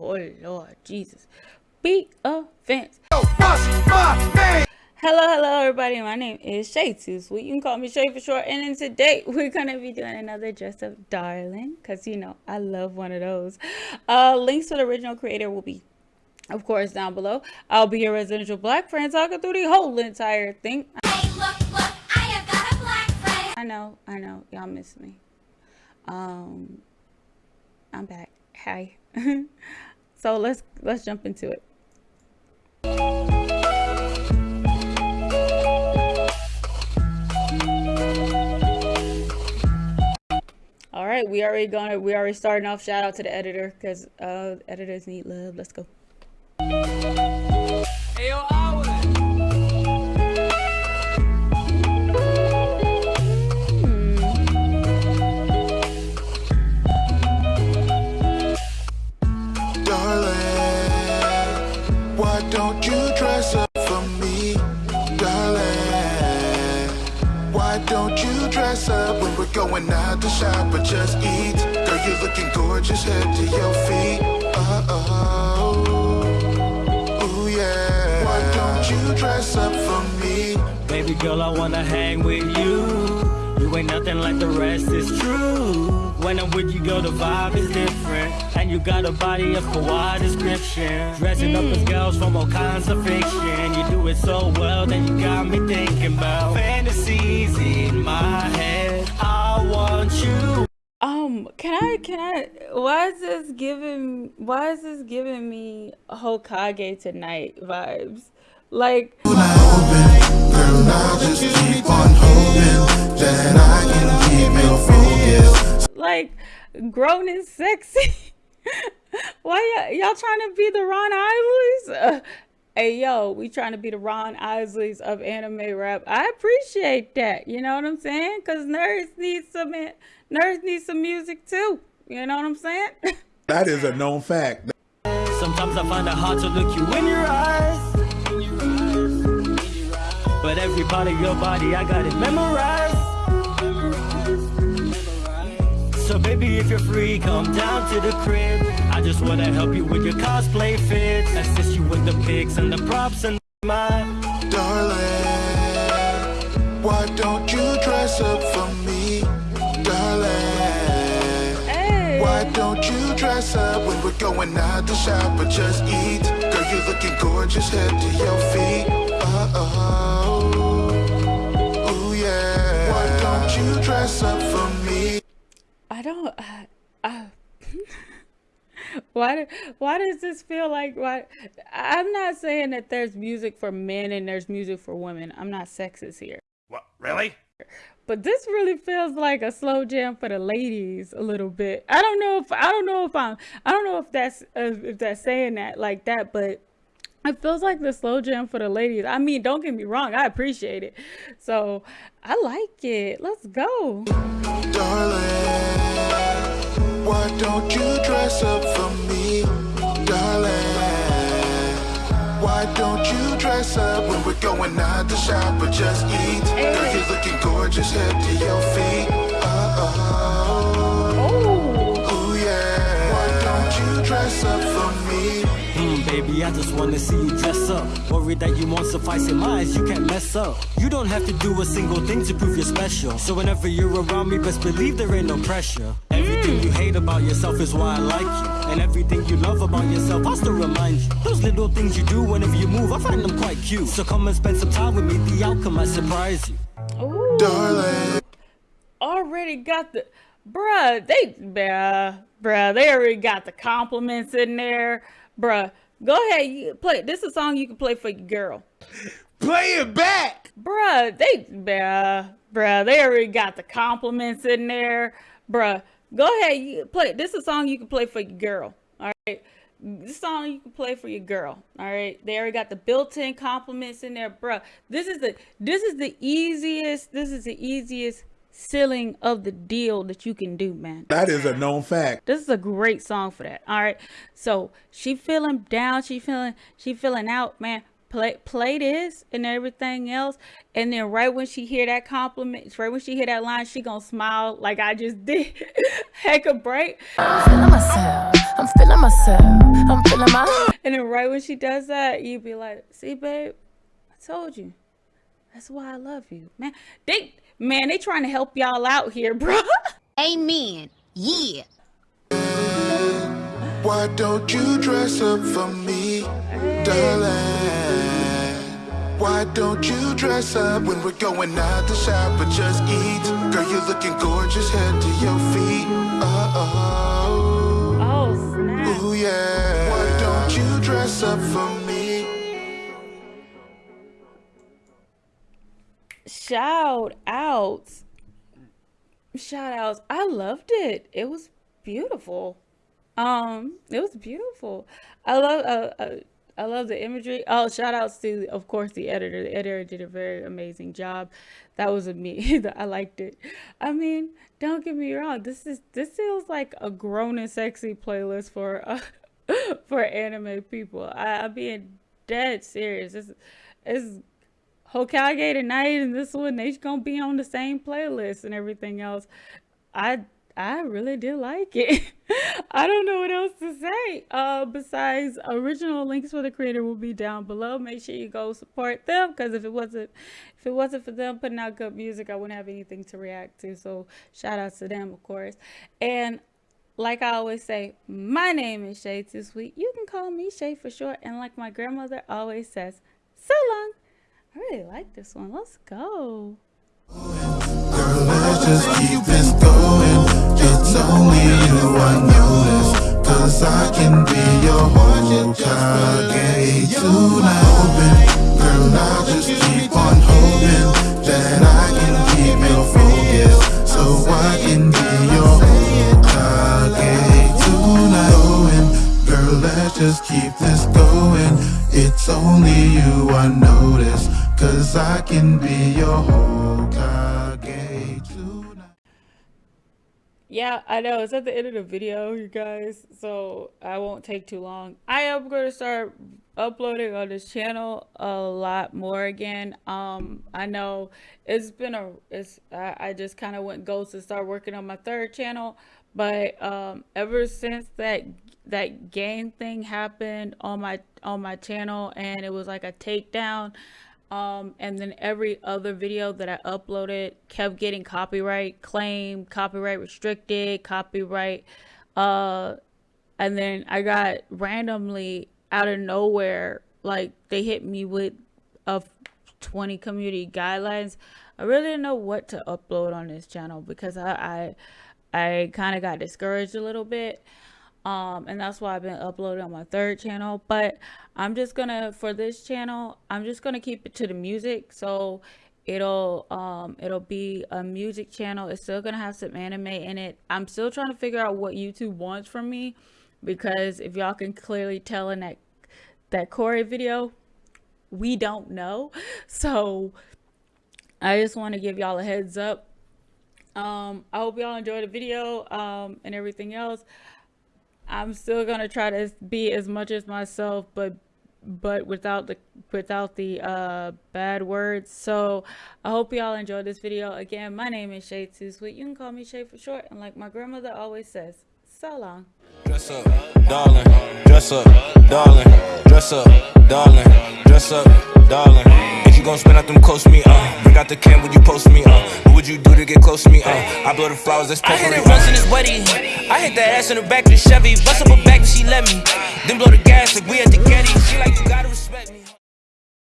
Oh Lord Jesus. Be offense. Hello, hello everybody. My name is Shay Too Sweet. You can call me Shay for short. And then today we're gonna be doing another dress up darling. Cause you know I love one of those. Uh links to the original creator will be of course down below. I'll be your residential black friend talking through the whole entire thing. Hey, look, look, I. I know, I know, y'all miss me. Um I'm back. Hi. so let's let's jump into it. All right, we already gonna we already starting off. Shout out to the editor because uh, editors need love. Let's go. Hey, yo, going out to shop or just eat. Girl, you're looking gorgeous, head to your feet. Uh oh. Ooh, yeah. Why don't you dress up for me? Baby girl, I wanna hang with you. You ain't nothing like the rest, it's true. When I'm with you, girl, the vibe is different. And you got a body of kawaii description. Dressing up as girls from all kinds of fiction. You do it so well, then you got me thinking about fantasies in my head. I want you. Um, can I, can I, why is this giving, why is this giving me Hokage tonight vibes? Like, girl, like, grown and sexy. why y'all trying to be the Ron Isleys? Uh, hey yo we trying to be the ron isleys of anime rap. I appreciate that you know what i'm saying? Because nerds need some nerds need some music too you know what i'm saying? That is a known fact. Sometimes i find it hard to look you in your eyes. But every part of your body i got it memorized so baby, if you're free, come down to the crib. I just wanna help you with your cosplay fits. Assist you with the pics and the props and my darling. Why don't you dress up for me, darling? Hey. Why don't you dress up when we're going out to shop or just eat? Girl, you're looking gorgeous, head to your feet. Uh oh. I don't. Uh, uh, why? Why does this feel like? Why? I'm not saying that there's music for men and there's music for women. I'm not sexist here. What? Really? But this really feels like a slow jam for the ladies a little bit. I don't know if I don't know if I'm I don't know if that's uh, if that's saying that like that, but it feels like the slow jam for the ladies. I mean, don't get me wrong, I appreciate it. So I like it. Let's go. Darling. Why don't you dress up for me, darling? Why don't you dress up when we're going out to shop or just eat? Hey. Girl, you're looking gorgeous, head to your feet. Uh-oh. Baby, I just wanna see you dress up. Worried that you won't suffice in my eyes, you can't mess up. You don't have to do a single thing to prove you're special. So whenever you're around me, best believe there ain't no pressure. Everything you hate about yourself is why I like you. And everything you love about yourself, I still remind you. Those little things you do whenever you move, I find them quite cute. So come and spend some time with me, the outcome might surprise you. Ooh. Darling. Already got the... Bruh, they... Bruh, bruh, they already got the compliments in there. Bruh, go ahead, you play. This is a song you can play for your girl. Play it back! Bruh, they... Bruh, bruh, they already got the compliments in there. Bruh, Go ahead, you play. This is a song you can play for your girl. All right. This song you can play for your girl. All right. They already got the built-in compliments in there, bro. This is the this is the easiest. This is the easiest sealing of the deal that you can do, man. That is a known fact. This is a great song for that. All right. So she feeling down. She feeling she feeling out, man play play this and everything else and then right when she hear that compliment right when she hear that line she gonna smile like i just did heck a break i'm feeling myself i'm feeling myself i'm feeling my and then right when she does that you be like see babe i told you that's why i love you man they man they trying to help y'all out here bro amen yeah why don't you dress up for me, darling? Why don't you dress up when we're going out to shop or just eat? Girl, you're looking gorgeous, head to your feet. Uh-oh. Oh, snap. Ooh, yeah. Why don't you dress up for me? Shout outs. Shout outs. I loved it. It was beautiful. Um, it was beautiful. I love uh, uh, I love the imagery. Oh, shout outs to of course the editor. The editor did a very amazing job. That was a me. I liked it. I mean, don't get me wrong. This is this feels like a grown and sexy playlist for uh, for anime people. I, I'm being dead serious. It's it's Hokage tonight and this one they gonna be on the same playlist and everything else. I I really did like it. I don't know what else to say. Uh, besides, original links for the creator will be down below. Make sure you go support them because if it wasn't, if it wasn't for them putting out good music, I wouldn't have anything to react to. So shout out to them, of course. And like I always say, my name is Shay Too Sweet. You can call me Shay for short. And like my grandmother always says, so long. I really like this one. Let's go. Girl, let's just keep this going. It's only you I. Cause I can be your tonight. Hoping, girl, I just Cause I can be your Hokage tonight. Yeah, I know. It's at the end of the video, you guys. So I won't take too long. I am going to start uploading on this channel a lot more again. Um, I know it's been a, it's, I, I just kind of went ghost and started working on my third channel. But um, ever since that that game thing happened on my on my channel and it was like a takedown um, and then every other video that I uploaded kept getting copyright claim, copyright restricted, copyright. Uh, and then I got randomly out of nowhere, like they hit me with a 20 community guidelines. I really didn't know what to upload on this channel because I, I, I kind of got discouraged a little bit um and that's why i've been uploading on my third channel. But i'm just gonna for this channel i'm just gonna keep it to the music. So it'll um it'll be a music channel. It's still gonna have some anime in it. I'm still trying to figure out what youtube wants from me because if y'all can clearly tell in that that corey video we don't know. So i just want to give y'all a heads up. Um i hope y'all enjoyed the video um and everything else I'm still gonna try to be as much as myself, but but without the without the uh bad words. So I hope y'all enjoyed this video. Again, my name is Shay Too Sweet. You can call me Shay for short, and like my grandmother always says, so long. Dress up, darling. Dress up, darling. Dress up, darling. Dress up, darling you gon' spend out them close to me, uh. Bring out the cam when you post me, uh? What would you do to get close to me, uh? I blow the flowers, that's I hit it once in this wedding I hit that ass in the back of the Chevy Bust up her back, she let me. Then blow the gas like we at the Getty. She like, you gotta respect me.